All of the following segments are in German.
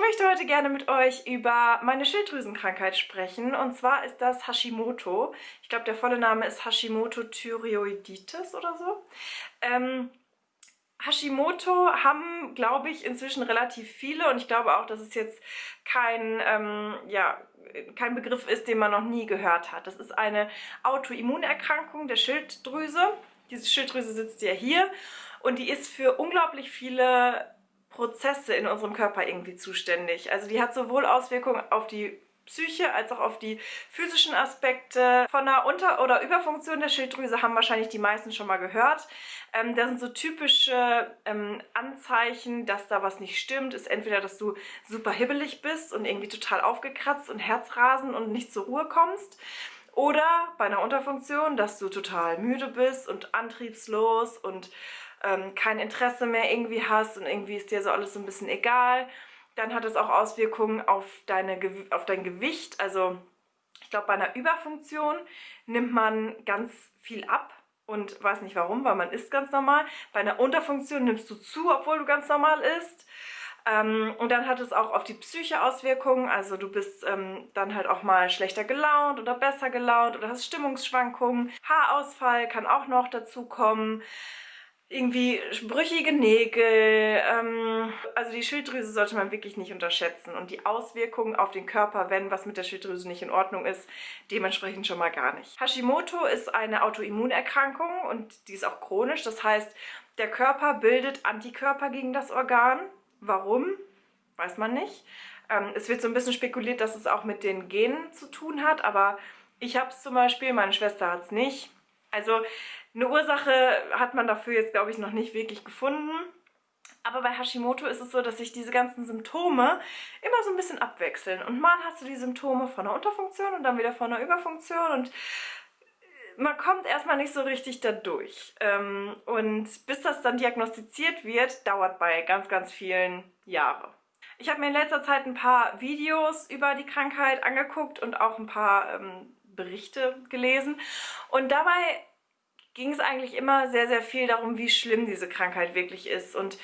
möchte heute gerne mit euch über meine Schilddrüsenkrankheit sprechen und zwar ist das Hashimoto. Ich glaube, der volle Name ist Hashimoto-Thyreoiditis oder so. Ähm, Hashimoto haben, glaube ich, inzwischen relativ viele und ich glaube auch, dass es jetzt kein, ähm, ja, kein Begriff ist, den man noch nie gehört hat. Das ist eine Autoimmunerkrankung der Schilddrüse. Diese Schilddrüse sitzt ja hier und die ist für unglaublich viele Prozesse in unserem Körper irgendwie zuständig. Also die hat sowohl Auswirkungen auf die Psyche als auch auf die physischen Aspekte. Von einer Unter- oder Überfunktion der Schilddrüse haben wahrscheinlich die meisten schon mal gehört. Ähm, das sind so typische ähm, Anzeichen, dass da was nicht stimmt. Ist entweder, dass du super hibbelig bist und irgendwie total aufgekratzt und Herzrasen und nicht zur Ruhe kommst. Oder bei einer Unterfunktion, dass du total müde bist und antriebslos und ähm, kein Interesse mehr irgendwie hast und irgendwie ist dir so alles so ein bisschen egal. Dann hat es auch Auswirkungen auf, deine, auf dein Gewicht. Also ich glaube, bei einer Überfunktion nimmt man ganz viel ab und weiß nicht warum, weil man isst ganz normal. Bei einer Unterfunktion nimmst du zu, obwohl du ganz normal isst. Ähm, und dann hat es auch auf die Psyche Auswirkungen, also du bist ähm, dann halt auch mal schlechter gelaunt oder besser gelaunt oder hast Stimmungsschwankungen. Haarausfall kann auch noch dazu kommen irgendwie brüchige Nägel. Ähm, also die Schilddrüse sollte man wirklich nicht unterschätzen und die Auswirkungen auf den Körper, wenn was mit der Schilddrüse nicht in Ordnung ist, dementsprechend schon mal gar nicht. Hashimoto ist eine Autoimmunerkrankung und die ist auch chronisch. Das heißt, der Körper bildet Antikörper gegen das Organ. Warum? Weiß man nicht. Ähm, es wird so ein bisschen spekuliert, dass es auch mit den Genen zu tun hat, aber ich habe es zum Beispiel, meine Schwester hat es nicht. Also eine Ursache hat man dafür jetzt, glaube ich, noch nicht wirklich gefunden. Aber bei Hashimoto ist es so, dass sich diese ganzen Symptome immer so ein bisschen abwechseln. Und mal hast du die Symptome von einer Unterfunktion und dann wieder von einer Überfunktion und man kommt erstmal nicht so richtig dadurch. Ähm, und bis das dann diagnostiziert wird, dauert bei ganz, ganz vielen Jahre. Ich habe mir in letzter Zeit ein paar Videos über die Krankheit angeguckt und auch ein paar ähm, Berichte gelesen. Und dabei ging es eigentlich immer sehr, sehr viel darum, wie schlimm diese Krankheit wirklich ist und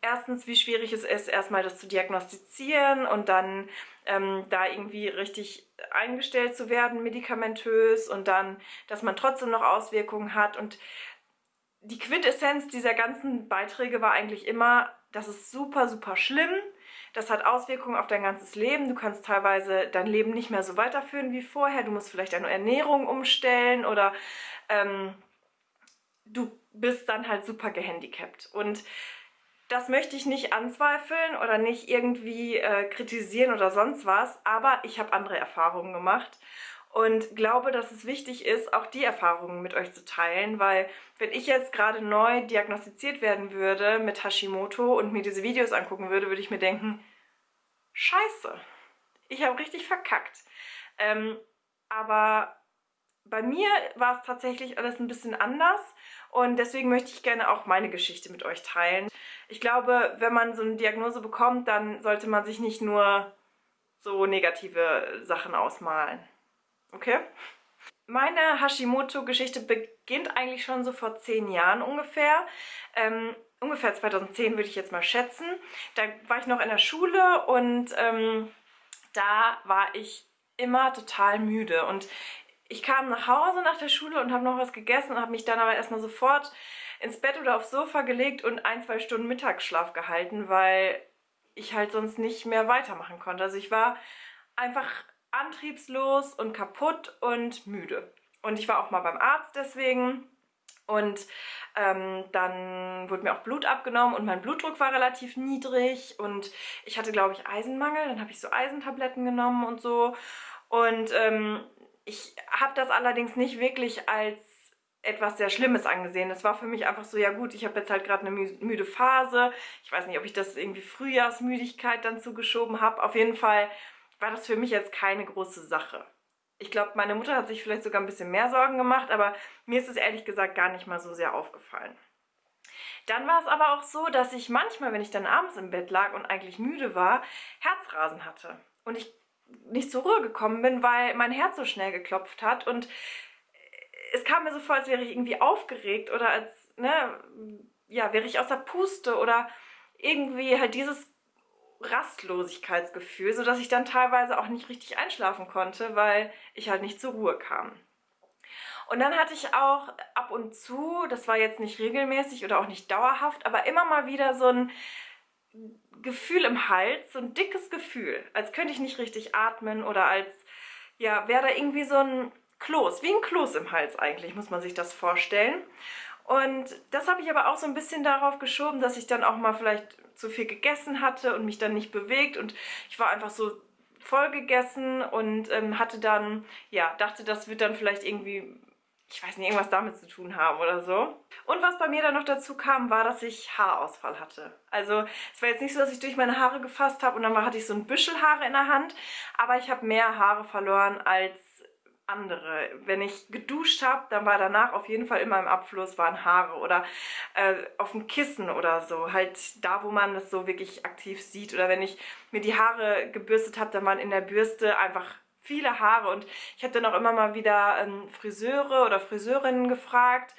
erstens, wie schwierig es ist, erstmal das zu diagnostizieren und dann ähm, da irgendwie richtig eingestellt zu werden, medikamentös und dann, dass man trotzdem noch Auswirkungen hat und die Quintessenz dieser ganzen Beiträge war eigentlich immer, das ist super, super schlimm, das hat Auswirkungen auf dein ganzes Leben. Du kannst teilweise dein Leben nicht mehr so weiterführen wie vorher. Du musst vielleicht deine Ernährung umstellen oder ähm, du bist dann halt super gehandicapt. Und das möchte ich nicht anzweifeln oder nicht irgendwie äh, kritisieren oder sonst was, aber ich habe andere Erfahrungen gemacht und glaube, dass es wichtig ist, auch die Erfahrungen mit euch zu teilen, weil wenn ich jetzt gerade neu diagnostiziert werden würde mit Hashimoto und mir diese Videos angucken würde, würde ich mir denken, scheiße, ich habe richtig verkackt. Ähm, aber bei mir war es tatsächlich alles ein bisschen anders und deswegen möchte ich gerne auch meine Geschichte mit euch teilen. Ich glaube, wenn man so eine Diagnose bekommt, dann sollte man sich nicht nur so negative Sachen ausmalen. Okay? Meine Hashimoto-Geschichte beginnt eigentlich schon so vor zehn Jahren ungefähr. Ähm, ungefähr 2010 würde ich jetzt mal schätzen. Da war ich noch in der Schule und ähm, da war ich immer total müde. Und ich kam nach Hause nach der Schule und habe noch was gegessen und habe mich dann aber erstmal sofort ins Bett oder aufs Sofa gelegt und ein, zwei Stunden Mittagsschlaf gehalten, weil ich halt sonst nicht mehr weitermachen konnte. Also ich war einfach antriebslos und kaputt und müde. Und ich war auch mal beim Arzt deswegen und ähm, dann wurde mir auch Blut abgenommen und mein Blutdruck war relativ niedrig und ich hatte, glaube ich, Eisenmangel. Dann habe ich so Eisentabletten genommen und so. Und ähm, ich habe das allerdings nicht wirklich als etwas sehr Schlimmes angesehen. Es war für mich einfach so, ja gut, ich habe jetzt halt gerade eine müde Phase. Ich weiß nicht, ob ich das irgendwie Frühjahrsmüdigkeit dann zugeschoben habe. Auf jeden Fall war das für mich jetzt keine große Sache. Ich glaube, meine Mutter hat sich vielleicht sogar ein bisschen mehr Sorgen gemacht, aber mir ist es ehrlich gesagt gar nicht mal so sehr aufgefallen. Dann war es aber auch so, dass ich manchmal, wenn ich dann abends im Bett lag und eigentlich müde war, Herzrasen hatte. Und ich nicht zur Ruhe gekommen bin, weil mein Herz so schnell geklopft hat und es kam mir so vor, als wäre ich irgendwie aufgeregt oder als, ne, ja, wäre ich aus der Puste oder irgendwie halt dieses Rastlosigkeitsgefühl, sodass ich dann teilweise auch nicht richtig einschlafen konnte, weil ich halt nicht zur Ruhe kam. Und dann hatte ich auch ab und zu, das war jetzt nicht regelmäßig oder auch nicht dauerhaft, aber immer mal wieder so ein Gefühl im Hals, so ein dickes Gefühl, als könnte ich nicht richtig atmen oder als, ja, wäre da irgendwie so ein Kloß, wie ein Kloß im Hals eigentlich, muss man sich das vorstellen. Und das habe ich aber auch so ein bisschen darauf geschoben, dass ich dann auch mal vielleicht zu viel gegessen hatte und mich dann nicht bewegt und ich war einfach so voll gegessen und ähm, hatte dann, ja, dachte, das wird dann vielleicht irgendwie ich weiß nicht, irgendwas damit zu tun haben oder so. Und was bei mir dann noch dazu kam, war, dass ich Haarausfall hatte. Also es war jetzt nicht so, dass ich durch meine Haare gefasst habe und dann hatte ich so ein Büschel Haare in der Hand, aber ich habe mehr Haare verloren als andere. Wenn ich geduscht habe, dann war danach auf jeden Fall immer im Abfluss waren Haare oder äh, auf dem Kissen oder so. Halt da, wo man das so wirklich aktiv sieht. Oder wenn ich mir die Haare gebürstet habe, dann waren in der Bürste einfach viele Haare. Und ich habe dann auch immer mal wieder ähm, Friseure oder Friseurinnen gefragt.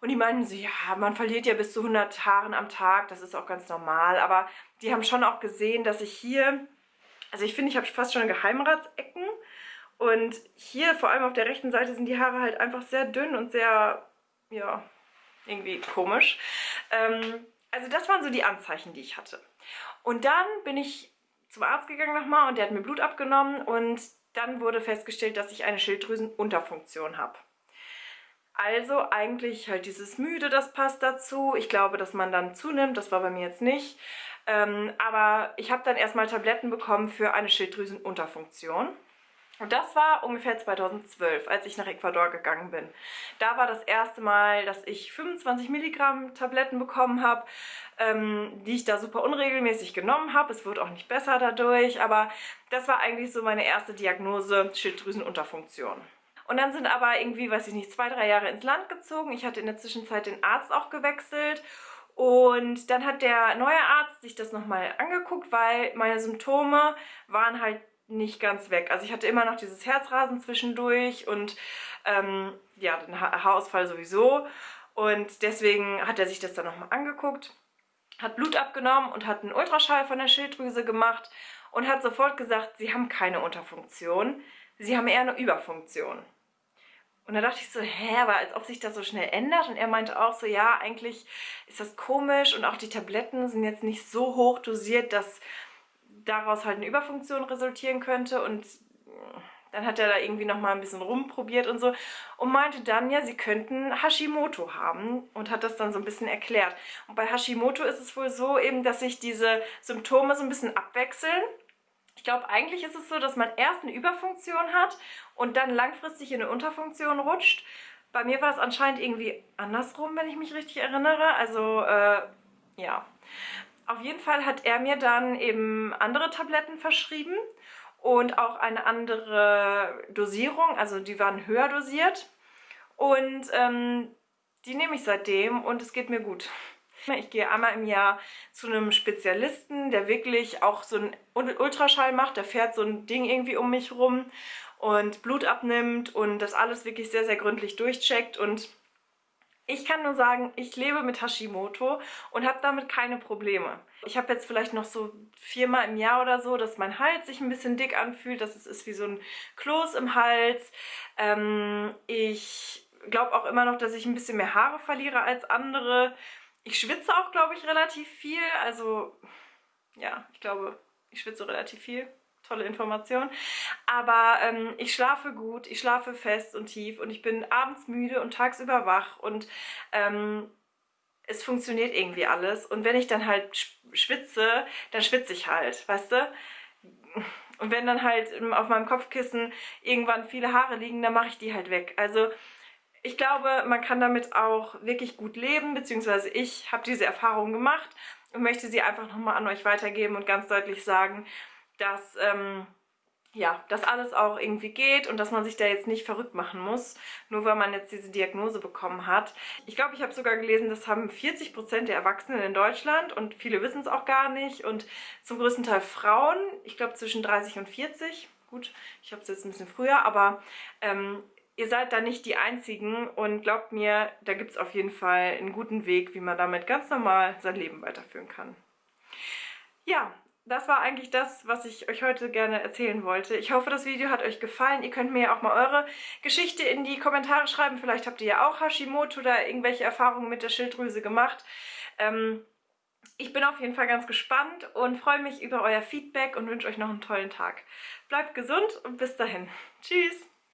Und die meinten so, ja, man verliert ja bis zu 100 Haaren am Tag, das ist auch ganz normal, aber die haben schon auch gesehen, dass ich hier, also ich finde, ich habe fast schon Geheimratsecken. Und hier, vor allem auf der rechten Seite, sind die Haare halt einfach sehr dünn und sehr, ja, irgendwie komisch. Ähm, also das waren so die Anzeichen, die ich hatte. Und dann bin ich zum Arzt gegangen nochmal und der hat mir Blut abgenommen. Und dann wurde festgestellt, dass ich eine Schilddrüsenunterfunktion habe. Also eigentlich halt dieses Müde, das passt dazu. Ich glaube, dass man dann zunimmt, das war bei mir jetzt nicht. Ähm, aber ich habe dann erstmal Tabletten bekommen für eine Schilddrüsenunterfunktion. Und das war ungefähr 2012, als ich nach Ecuador gegangen bin. Da war das erste Mal, dass ich 25 Milligramm Tabletten bekommen habe, ähm, die ich da super unregelmäßig genommen habe. Es wurde auch nicht besser dadurch, aber das war eigentlich so meine erste Diagnose Schilddrüsenunterfunktion. Und dann sind aber irgendwie, weiß ich nicht, zwei, drei Jahre ins Land gezogen. Ich hatte in der Zwischenzeit den Arzt auch gewechselt und dann hat der neue Arzt sich das nochmal angeguckt, weil meine Symptome waren halt nicht ganz weg. Also ich hatte immer noch dieses Herzrasen zwischendurch und ähm, ja, den ha Haarausfall sowieso. Und deswegen hat er sich das dann nochmal angeguckt, hat Blut abgenommen und hat einen Ultraschall von der Schilddrüse gemacht und hat sofort gesagt, sie haben keine Unterfunktion, sie haben eher eine Überfunktion. Und da dachte ich so, hä, aber als ob sich das so schnell ändert. Und er meinte auch so, ja, eigentlich ist das komisch und auch die Tabletten sind jetzt nicht so hoch dosiert, dass daraus halt eine Überfunktion resultieren könnte und dann hat er da irgendwie nochmal ein bisschen rumprobiert und so und meinte dann, ja, sie könnten Hashimoto haben und hat das dann so ein bisschen erklärt. Und bei Hashimoto ist es wohl so eben, dass sich diese Symptome so ein bisschen abwechseln. Ich glaube, eigentlich ist es so, dass man erst eine Überfunktion hat und dann langfristig in eine Unterfunktion rutscht. Bei mir war es anscheinend irgendwie andersrum, wenn ich mich richtig erinnere. Also, äh, ja. Auf jeden Fall hat er mir dann eben andere Tabletten verschrieben und auch eine andere Dosierung, also die waren höher dosiert. Und ähm, die nehme ich seitdem und es geht mir gut. Ich gehe einmal im Jahr zu einem Spezialisten, der wirklich auch so einen Ultraschall macht, der fährt so ein Ding irgendwie um mich rum und Blut abnimmt und das alles wirklich sehr, sehr gründlich durchcheckt und ich kann nur sagen, ich lebe mit Hashimoto und habe damit keine Probleme. Ich habe jetzt vielleicht noch so viermal im Jahr oder so, dass mein Hals sich ein bisschen dick anfühlt, dass es ist wie so ein Kloß im Hals. Ähm, ich glaube auch immer noch, dass ich ein bisschen mehr Haare verliere als andere. Ich schwitze auch, glaube ich, relativ viel. Also ja, ich glaube, ich schwitze relativ viel tolle Information. Aber ähm, ich schlafe gut, ich schlafe fest und tief und ich bin abends müde und tagsüber wach und ähm, es funktioniert irgendwie alles. Und wenn ich dann halt schwitze, dann schwitze ich halt, weißt du? Und wenn dann halt auf meinem Kopfkissen irgendwann viele Haare liegen, dann mache ich die halt weg. Also ich glaube, man kann damit auch wirklich gut leben, beziehungsweise ich habe diese Erfahrung gemacht und möchte sie einfach nochmal an euch weitergeben und ganz deutlich sagen, dass ähm, ja, das alles auch irgendwie geht und dass man sich da jetzt nicht verrückt machen muss, nur weil man jetzt diese Diagnose bekommen hat. Ich glaube, ich habe sogar gelesen, das haben 40% der Erwachsenen in Deutschland und viele wissen es auch gar nicht und zum größten Teil Frauen, ich glaube zwischen 30 und 40. Gut, ich habe es jetzt ein bisschen früher, aber ähm, ihr seid da nicht die Einzigen und glaubt mir, da gibt es auf jeden Fall einen guten Weg, wie man damit ganz normal sein Leben weiterführen kann. Ja, das war eigentlich das, was ich euch heute gerne erzählen wollte. Ich hoffe, das Video hat euch gefallen. Ihr könnt mir ja auch mal eure Geschichte in die Kommentare schreiben. Vielleicht habt ihr ja auch Hashimoto oder irgendwelche Erfahrungen mit der Schilddrüse gemacht. Ähm, ich bin auf jeden Fall ganz gespannt und freue mich über euer Feedback und wünsche euch noch einen tollen Tag. Bleibt gesund und bis dahin. Tschüss!